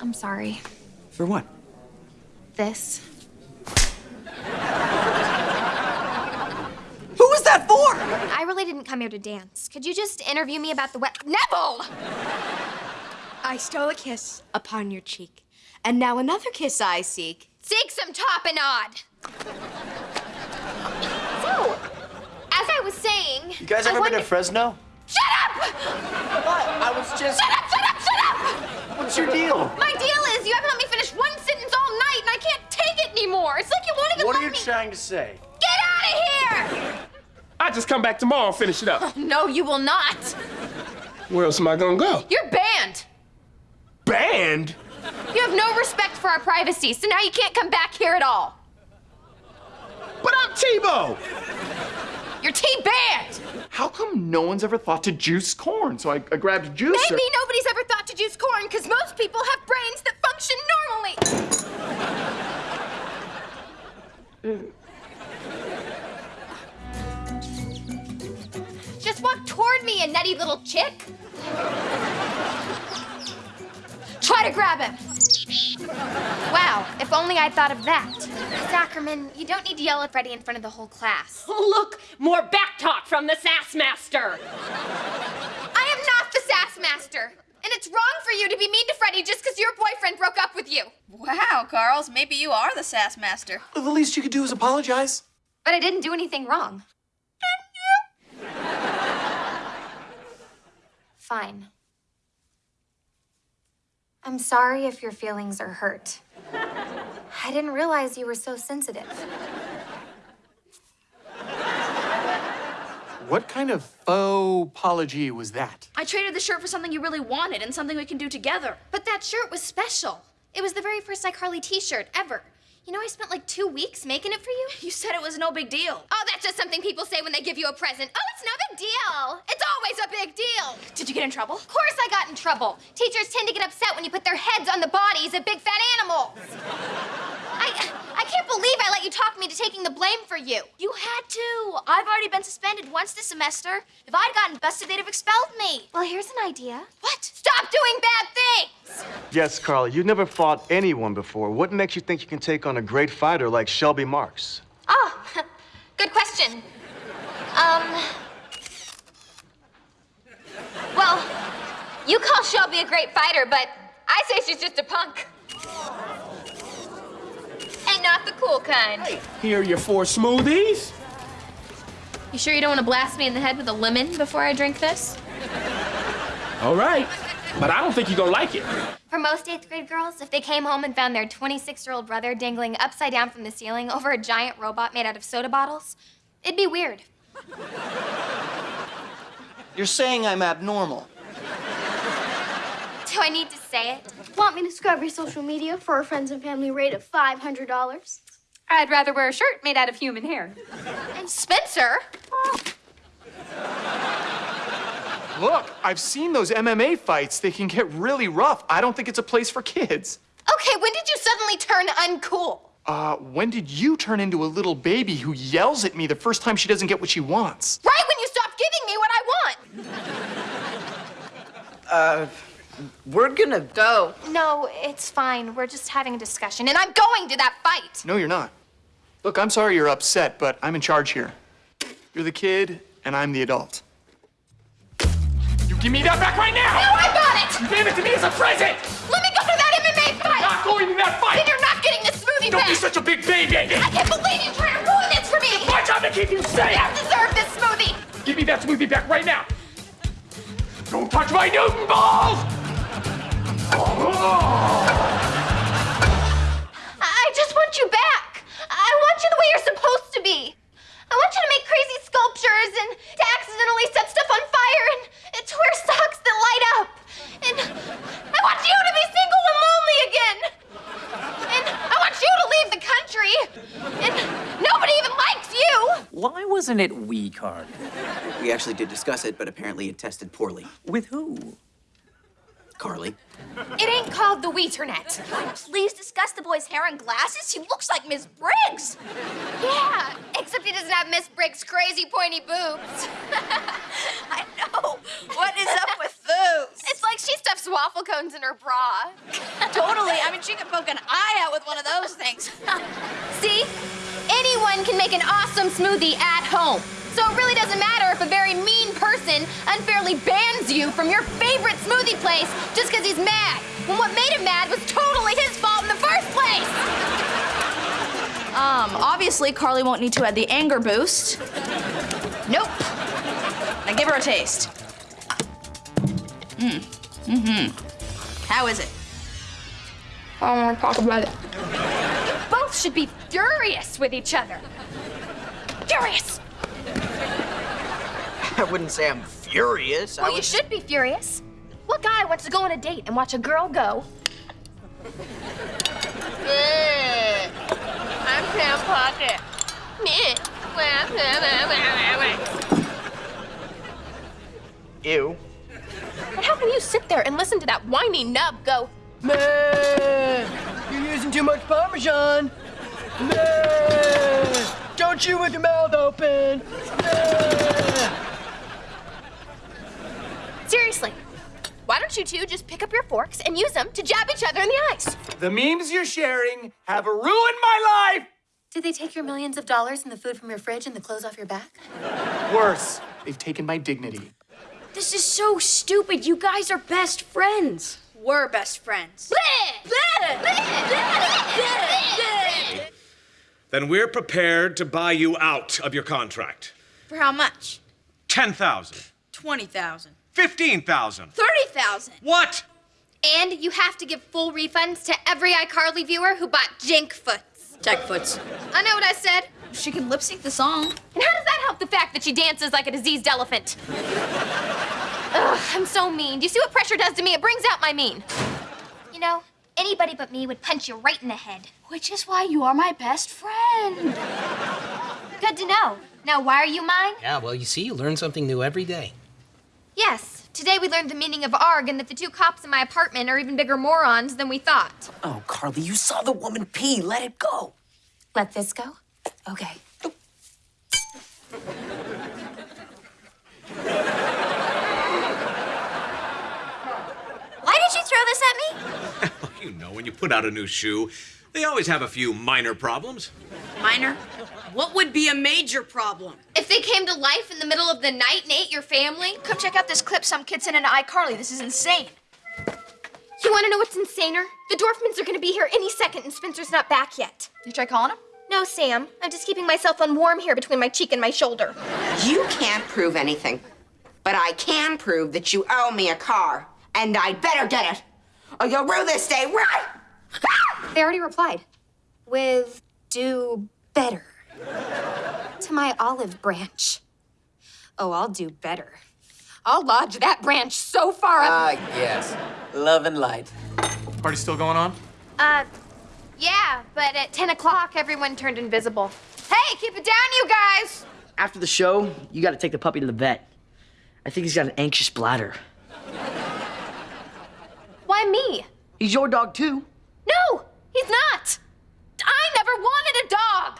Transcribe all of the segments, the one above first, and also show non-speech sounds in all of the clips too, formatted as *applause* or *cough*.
I'm sorry. For what? This. Who was that for? I really didn't come here to dance. Could you just interview me about the wet. Nevel! I stole a kiss upon your cheek, and now another kiss I seek. Seek some tapenade! So, as I was saying. You guys I ever been to Fresno? Shut up! What? I was just. Shut up, shut up, shut up! What's your deal? My deal is you haven't let me finish one sentence all night and I can't take it anymore. It's like you won't even What let are you me. trying to say? Get out of here! I just come back tomorrow and finish it up. *laughs* No, you will not. Where else am I gonna go? You're banned. Banned? You have no respect for our privacy, so now you can't come back here at all. But I'm T-Bo. You're T-banned. How come no one's ever thought to juice corn? So I, I grabbed a juicer. Maybe nobody's ever thought to juice corn because most people have brains that function normally. Just walk toward me, you nutty little chick. Try to grab him. *laughs* Wow, if only I'd thought of that. Ackerman, you don't need to yell at Freddie in front of the whole class. *laughs* Look, more back talk from the sass master. I am not the sass master. And it's wrong for you to be mean to Freddie just because your boyfriend broke up with you. Wow, Carls, maybe you are the sass master. Well, the least you could do is apologize. But I didn't do anything wrong. Had you? Fine. I'm sorry if your feelings are hurt. I didn't realize you were so sensitive. What kind of faux apology was that? I traded the shirt for something you really wanted and something we can do together. But that shirt was special. It was the very first iCarly t-shirt ever. You know, I spent like two weeks making it for you. You said it was no big deal. Oh, that's just something people say when they give you a present. Oh, it's no big deal. It's always a big deal. Did you get in trouble? Of course I got in trouble. Teachers tend to get upset when you put their heads on the bodies of big fat animals. *laughs* I, I can't believe I let you talk me into taking the blame for you. You had to. I've already been suspended once this semester. If I'd gotten busted, they'd have expelled me. Well, here's an idea. What? Stop doing bad things! Yes, Carly, you've never fought anyone before. What makes you think you can take on a great fighter like Shelby Marks? Oh, *laughs* good question. Um. Well, you call Shelby a great fighter, but I say she's just a punk. And not the cool kind. Here are your four smoothies. You sure you don't want to blast me in the head with a lemon before I drink this? All right. But I don't think you're gonna like it. For most eighth grade girls, if they came home and found their 26 year old brother dangling upside down from the ceiling over a giant robot made out of soda bottles, it'd be weird. You're saying I'm abnormal. Do I need to say it? Want me to scrub your social media for a friends and family rate of $500? I'd rather wear a shirt made out of human hair. And Spencer? Oh. Look, I've seen those MMA fights. They can get really rough. I don't think it's a place for kids. Okay, when did you suddenly turn uncool? Uh, when did you turn into a little baby who yells at me the first time she doesn't get what she wants? Right when you stopped giving me what I want. Uh, we're gonna Go. No, it's fine. We're just having a discussion, and I'm going to that fight. No, you're not. Look, I'm sorry you're upset, but I'm in charge here. You're the kid, and I'm the adult. You give me that back right now! No! I got it! You gave it to me as a present! Let me go to that MMA fight! Not going to that fight! Then you're not getting this smoothie Don't back! be such a big baby! I can't believe you trying to ruin this for me! It's My job to keep you You safe! don't deserve this smoothie! Give me that smoothie back right now! Don't touch my Newton balls! I just want you back. I want you the way you're supposed to be. I want you to make crazy sculptures and to accidentally set stuff on fire and, and to wear socks that light up. And I want you to be single and lonely again. And I want you to leave the country. And nobody even likes you. Why wasn't it we card? We actually did discuss it, but apparently it tested poorly. With who? Carly. It ain't called the Weeternet. Please discuss the boy's hair and glasses. He looks like Miss Briggs. Yeah, except he doesn't have Miss Briggs' crazy pointy boobs. *laughs* I know. What is up with those? It's like like she stuffs waffle cones in her bra. totally. I mean, she could poke an eye out with one of those things. *laughs* See? Anyone can make an awesome smoothie at home. So it really doesn't matter if a very mean person unfairly bans you from your favorite smoothie place just because he's mad, when what made him mad was totally his fault in the first place. *laughs* Um, obviously, Carly won't need to add the anger boost. Nope. Now give her a taste. Mm. Mm-hmm. How is it? I don't want to talk about it. Both should be furious with each other. Furious. I wouldn't say I'm furious. I Well, you should be furious. What guy wants to go on a date and watch a girl go? I'm Sam Puckett. Ew. And how can you sit there and listen to that whiny nub go, Man, you're using too much Parmesan. Man, don't chew with your mouth open. Man. seriously, why don't you two just pick up your forks and use them to jab each other in the eyes? The memes you're sharing have ruined my life. Did they take your millions of dollars and the food from your fridge and the clothes off your back? Worse, they've taken my dignity. This is so stupid. You guys are best friends. We're best friends. Then we're prepared to buy you out of your contract. For how much? 10,000. 20,000. 15,000. 30,000. What? And you have to give full refunds to every iCarly viewer who bought Jinkfoots. Jackfoots. I know what I said. She can lip sync the song. And how does that help the fact that she dances like a diseased elephant? *laughs* Ugh, I'm so mean. Do you see what pressure does to me? It brings out my mean. You know, anybody but me would punch you right in the head. Which is why you are my best friend. Good to know. Now, why are you mine? Yeah, well, you see, you learn something new every day. Yes, today we learned the meaning of ARG and that the two cops in my apartment are even bigger morons than we thought. Oh, Carly, you saw the woman pee. Let it go. Let this go? Okay. Why did you throw this at me? You know, when you put out a new shoe, they always have a few minor problems. Minor? What would be a major problem? If they came to life in the middle of the night and ate your family, Come check out this clip some kid sent into iCarly. This is insane. you want to know what's insaner? The Dorfmans are going to be here any second and Spencer's not back yet. You try calling him? No, Sam. I'm just keeping myself on warm here between my cheek and my shoulder. You can't prove anything. But I can prove that you owe me a car. And I'd better get it. Or you'll rue this day right. They already replied with do better to my olive branch. Oh, I'll do better. I'll lodge that branch so far up. Ah, yes. Love and light. Party still going on? Uh, yeah, but at 10 o'clock, everyone turned invisible. Hey, keep it down, you guys! After the show, you got to take the puppy to the vet. I think he's got an anxious bladder. Why me? He's your dog too. No, he's not. I never wanted a dog.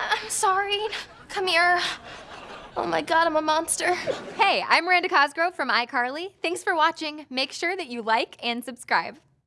I'm sorry. Come here. Oh my god, I'm a monster. Hey, I'm Miranda Cosgrove from iCarly. Thanks for watching. Make sure that you like and subscribe.